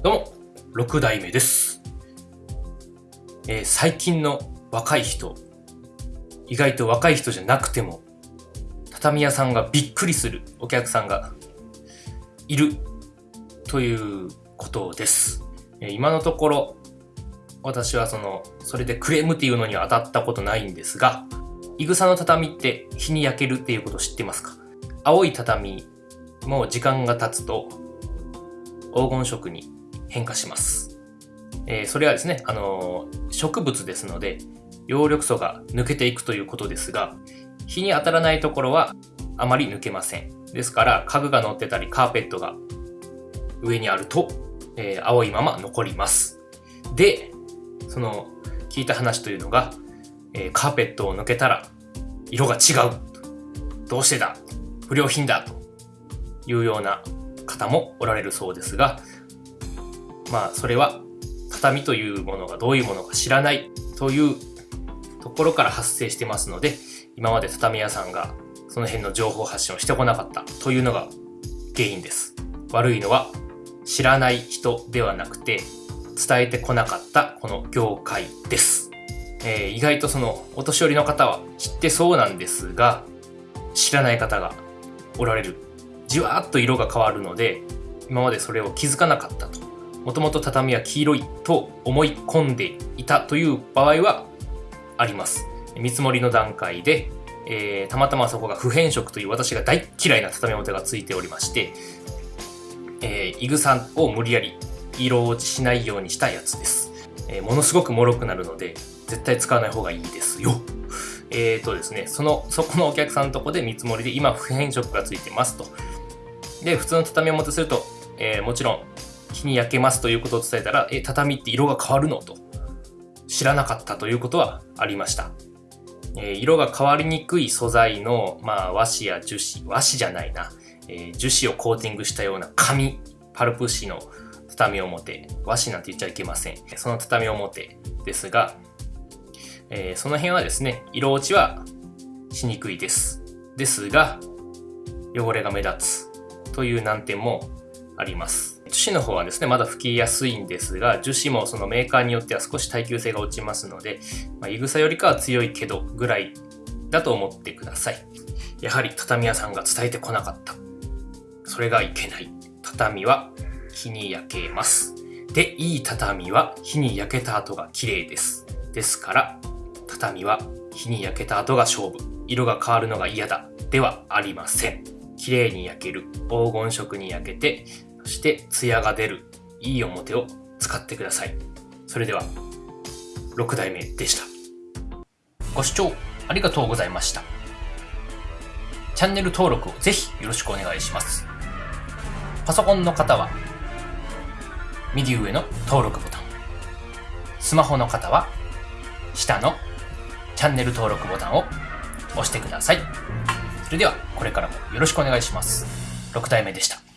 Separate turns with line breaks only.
どうも、6代目です。えー最近の若い人、意外と若い人じゃなくても、畳屋さんがびっくりするお客さんがいるということです。えー今のところ、私はその、それでクレームっていうのには当たったことないんですが、いぐさの畳って日に焼けるっていうことを知ってますか？青い畳も時間が経つと黄金色に変化します。えーそれはですね、あのー植物ですので、葉緑素が抜けていくということですが、日に当たらないところはあまり抜けません。ですから、家具が乗ってたり、カーペットが上にあると、えー青いまま残ります。で、その、聞いた話というのが、えカーペットを抜けたら、色が違う。どうしてだ不良品だというような方もおられるそうですが、まあそれは畳というものがどういうものか知らないというところから発生してますので今まで畳屋さんがその辺の情報発信をしてこなかったというのが原因です。悪いのは知らない人ではなくて伝えてこなかったこの業界です、えー意外とそのお年寄りの方は知ってそうなんですが知らない方がおられる。じわーっと色が変わるので今までそれを気づかなかったと。もともと畳は黄色いと思い込んでいたという場合はあります。見積もりの段階で、えーたまたまそこが不変色という私が大嫌いな畳表がついておりまして、えー、イグサを無理やり色落ちしないようにしたやつです、えーものすごく脆くなるので絶対使わない方がいいですよ。えーとですね、その、そこのお客さんのとこで見積もりで今不変色がついてますと。で、普通の畳表すると、えーもちろん日に焼けますということを伝えたら、え、畳って色が変わるのと知らなかったということはありました。えー色が変わりにくい素材の、まあ、和紙や樹脂、和紙じゃないな、えー樹脂をコーティングしたような紙、パルプ紙の畳表、和紙なんて言っちゃいけません。その畳表ですが、えーその辺はですね、色落ちはしにくいです。ですが、汚れが目立つという難点もあります。樹脂の方はですね、まだ拭きやすいんですが、樹脂もそのメーカーによっては少し耐久性が落ちますので、まあ、いぐさよりかは強いけどぐらいだと思ってください。やはり畳屋さんが伝えてこなかった。それがいけない。畳は日に焼けます。で、いい畳は日に焼けた後が綺麗です。ですから、畳は日に焼けた後が勝負。色が変わるのが嫌だ。ではありません。綺麗に焼ける。黄金色に焼けて、して艶が出る。いい表を使ってください。それでは、6代目でした。ご視聴ありがとうございました。チャンネル登録をぜひよろしくお願いします。パソコンの方は、右上の登録ボタン。スマホの方は、下のチャンネル登録ボタンを押してください。それでは、これからもよろしくお願いします。6代目でした。